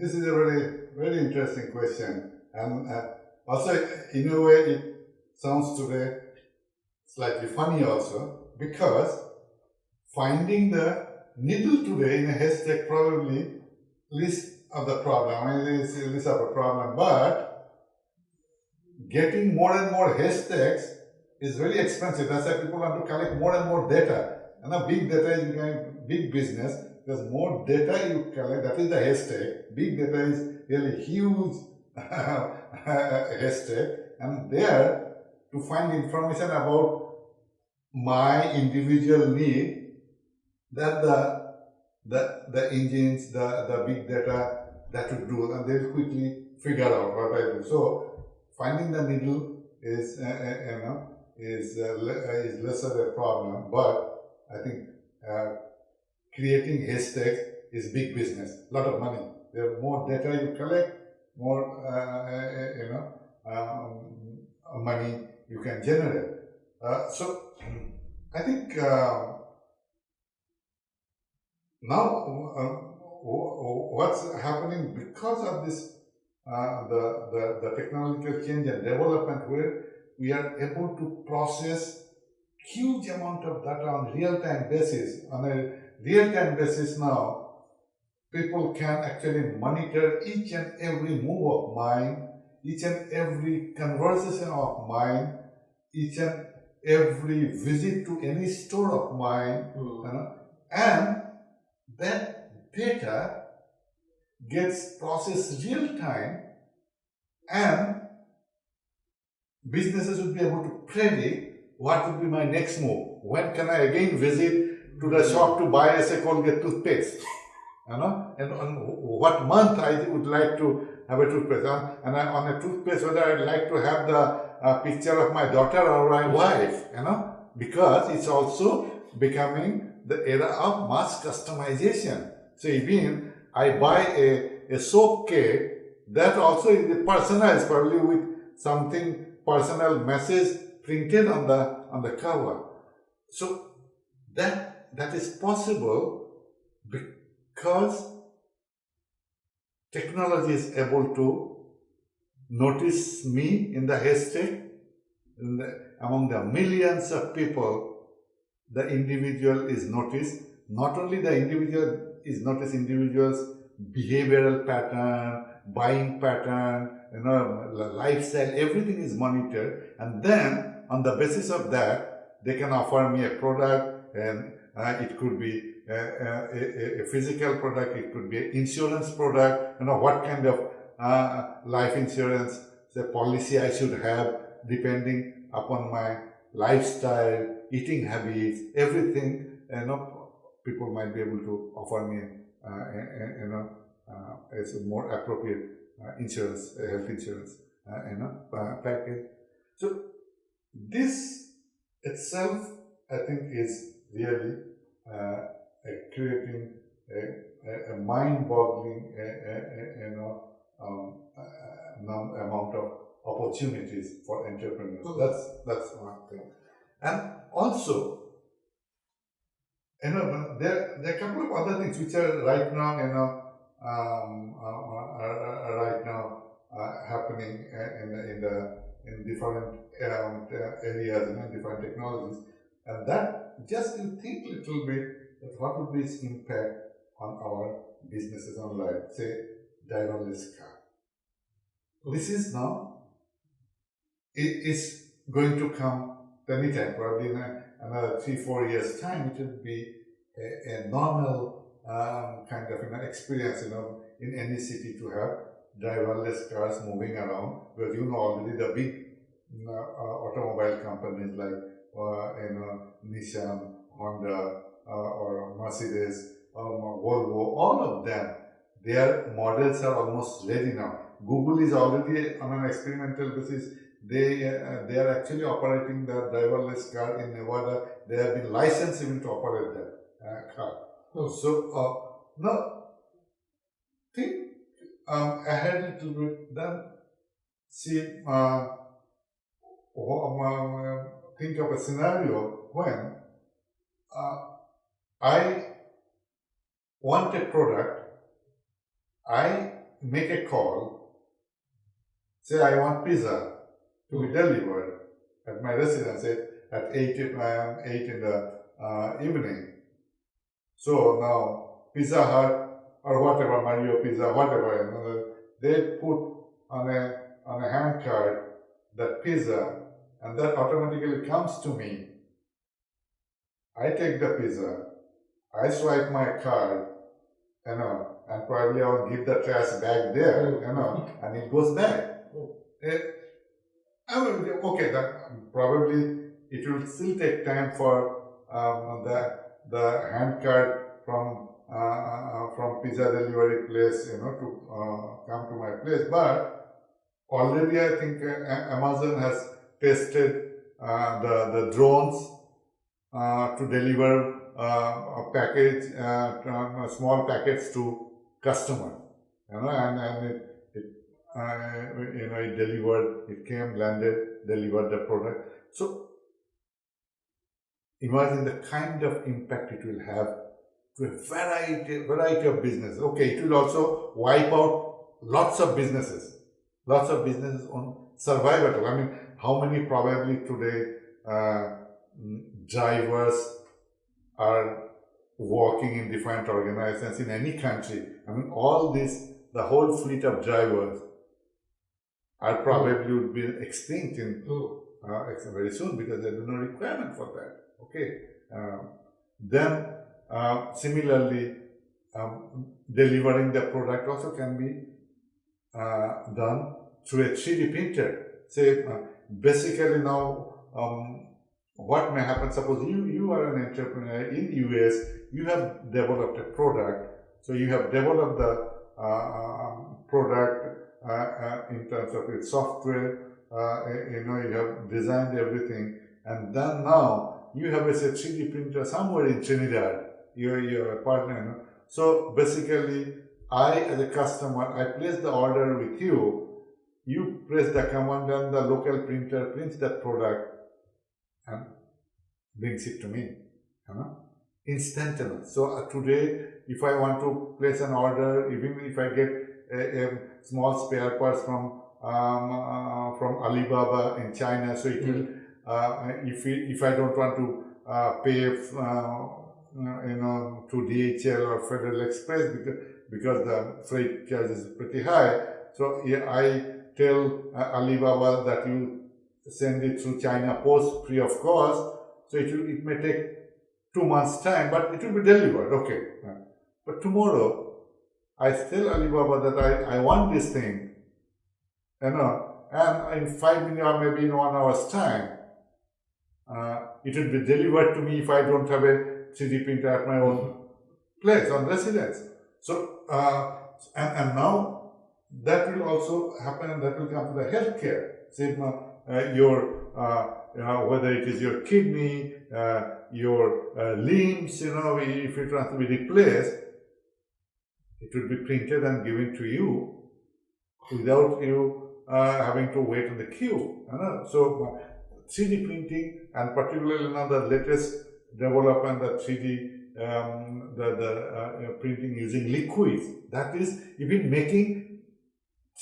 this is a really, very interesting question. And uh, also, in a way, it sounds today slightly funny also, because finding the needle today in a haystack probably least of the problem, I it's least of a problem, but getting more and more haystacks is very expensive. That's why people want to collect more and more data. And now big data is becoming big business. There's more data you collect, that is the haystack. Big data is really huge haystack. And there, to find information about my individual need, that the the, the engines, the, the big data that would do, and they'll quickly figure out what I do. So finding the needle is, uh, uh, you know, is, uh, is less of a problem, but I think uh, creating haystacks is big business, a lot of money. The more data you collect, more uh, uh, you know um, money you can generate. Uh, so I think uh, now what's happening because of this the, the the technological change and development where we are able to process huge amount of data on real-time basis. On a real-time basis now, people can actually monitor each and every move of mine, each and every conversation of mine, each and every visit to any store of mine, mm. you know, and that data gets processed real time and businesses would be able to predict what would be my next move? When can I again visit to the shop to buy a Colgate toothpaste? You know, and on what month I would like to have a toothpaste. And I, on a toothpaste, whether I'd like to have the uh, picture of my daughter or my wife, you know, because it's also becoming the era of mass customization. So even I buy a, a soap kit, that also is personalized probably with something personal message printed on the on the cover. So that that is possible because technology is able to notice me in the haystack among the millions of people the individual is noticed. Not only the individual is noticed individuals behavioral pattern buying pattern you know lifestyle everything is monitored. And then on the basis of that, they can offer me a product and uh, it could be a, a, a, physical product, it could be an insurance product, you know, what kind of uh, life insurance the policy I should have depending upon my lifestyle, eating habits, everything, you know, people might be able to offer me, uh, you know, uh, as a more appropriate uh, insurance, health insurance, uh, you know, package. So this itself, I think, is really uh, creating a, a mind-boggling, you know, um, amount of opportunities for entrepreneurs. That's that's one thing, and also. You know, there, there are a couple of other things which are right now, you know, um, uh, uh, uh right now uh, happening in the, in the in different um, areas and different technologies. And that just you think a little bit that what would be its impact on our businesses on life, say driverless car. This is now, it is going to come anytime, probably in a, another three, four years time, it will be a, a normal um, kind of you know, experience you know, in any city to have driverless cars moving around because you know already the big uh, uh, automobile companies like you know Nissan, Honda, or Mercedes, um, Volvo, all of them, their models are almost ready now. Google is already on an experimental basis. They uh, they are actually operating the driverless car in Nevada. They have been licensed even to operate that uh, car. Oh. So uh, now think um, ahead a little bit. Then see um, think of a scenario when uh, I want a product, I make a call, say I want pizza to be delivered at my residence at, at 8 p.m., 8 in the uh, evening. So now Pizza Hut or whatever, Mario Pizza, whatever, you know, they put on a on a hand card that pizza and that automatically comes to me. I take the pizza, I swipe my card, you know, and probably I'll give the trash back there, you know, and it goes back. It, I mean, okay, that probably it will still take time for um, the the hand card from uh, uh, from pizza delivery place, you know, to uh, come to my place. But already, I think uh, Amazon has tested uh, the the drones uh, to deliver a package, small packets to customer, you know, and and it, it you know it delivered, it came, landed, delivered the product. So imagine the kind of impact it will have to a variety, variety of businesses. Okay, it will also wipe out lots of businesses, lots of businesses on survival. I mean, how many probably today uh, drivers are working in different organizations in any country. I mean, all this, the whole fleet of drivers are probably would be extinct in uh, very soon because there is no requirement for that. Okay. Um, then uh, similarly, um, delivering the product also can be uh, done through a 3D printer. Say, uh, basically now, um, what may happen, suppose you, you are an entrepreneur in the US, you have developed a product, so you have developed the uh, um, product uh, uh, in terms of its software, you know, you have designed everything, and then now you have a 3D printer somewhere in Trinidad, you're a partner. You know? So basically, I as a customer, I place the order with you, you press the command and the local printer prints that product and brings it to me. You know? Instantaneous. So uh, today, if I want to place an order, even if I get a, a small spare parts from um, uh, from Alibaba in China, so it mm -hmm. will uh, if, if I don't want to uh, pay, uh, you know, to DHL or Federal Express because, because the freight charge is pretty high. So yeah, I tell Alibaba that you send it through China Post free of cost. So it, will, it may take two months time, but it will be delivered. Okay. But tomorrow, I tell Alibaba that I, I want this thing, you know, and in five minutes or maybe in one hour's time, uh, it will be delivered to me if I don't have a 3D printer at my own place, on residence. So, uh, and, and now that will also happen and that will come to the healthcare. Say, uh, your, uh, know, whether it is your kidney, uh, your uh, limbs, you know, if it wants to be replaced, it will be printed and given to you without you having to wait in the queue. You know? So, 3D printing and particularly now the latest development, the 3D um, the, the uh, printing using liquids. That is even making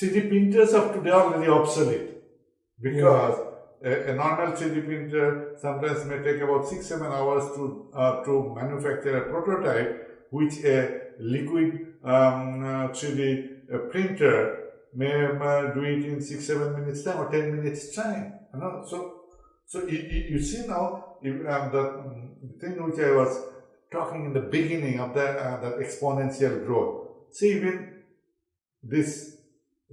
3D printers of today are already obsolete because yeah. a, a, normal 3D printer sometimes may take about six seven hours to uh, to manufacture a prototype, which a liquid um, uh, 3D uh, printer may uh, do it in six seven minutes time or ten minutes time. You know? So so you, you see now the, um, the, thing which I was talking in the beginning of that, uh, that exponential growth. See, even this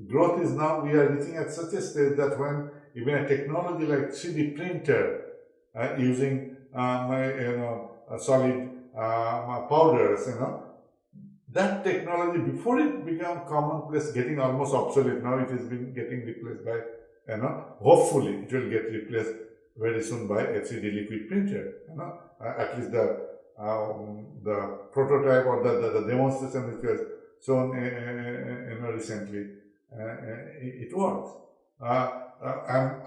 growth is now, we are reaching at such a stage that when even a technology like 3D printer uh, using um, you know, solid uh, powders, you know, that technology before it became commonplace, getting almost obsolete. Now it has been getting replaced by, you know, hopefully it will get replaced very soon by a 3D liquid printer. You know, uh, at least the um, the prototype or the, the, the, demonstration which was shown uh, uh recently, uh, uh, it, works. and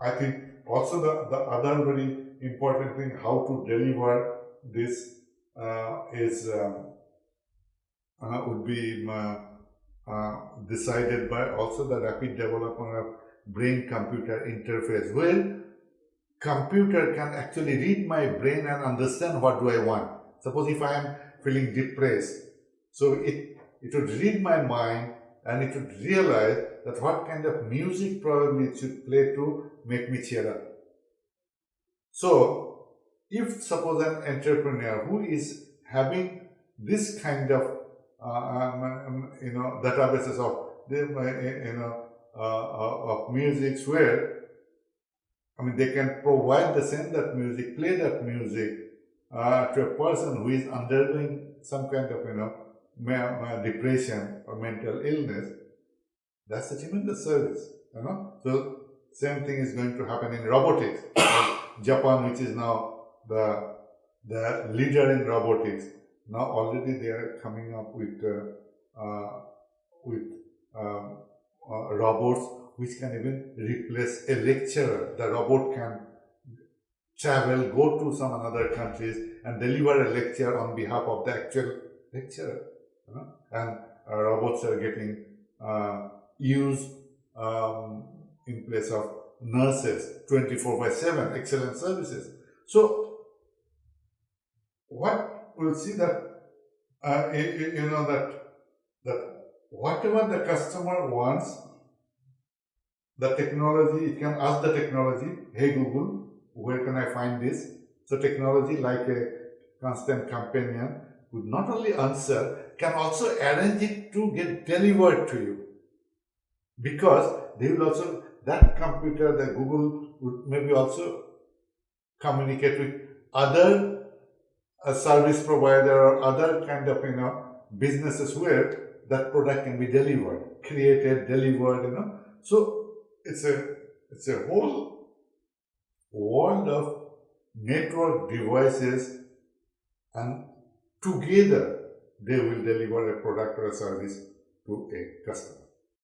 I think also the, the other very important thing how to deliver this uh, is um, uh, would be um, uh, decided by also the rapid development of brain computer interface where computer can actually read my brain and understand what do I want. Suppose if I am feeling depressed, so it, it would read my mind and it would realize that what kind of music probably it should play to make me cheer up. So, if suppose an entrepreneur who is having this kind of uh, um, um, you know databases of uh, you know uh, of music where I mean they can provide the same that music, play that music uh, to a person who is undergoing some kind of you know depression or mental illness. That's a tremendous service, you know. So same thing is going to happen in robotics. Japan, which is now the the leader in robotics, now already they are coming up with uh, uh, with um, uh, robots which can even replace a lecturer. The robot can travel, go to some another countries and deliver a lecture on behalf of the actual lecturer. You know? And uh, robots are getting uh, used um, in place of nurses 24 by 7, excellent services. So, what we'll see that, uh, you, know, that, that whatever the customer wants, the technology, it can ask the technology, hey Google, where can I find this? So technology like a constant companion would not only answer, can also arrange it to get delivered to you. Because they will also, that computer, the Google would maybe also communicate with other uh, service provider or other kind of, you know, businesses where that product can be delivered, created, delivered, you know. So it's a it's a whole world of network devices and together they will deliver a product or a service to a customer.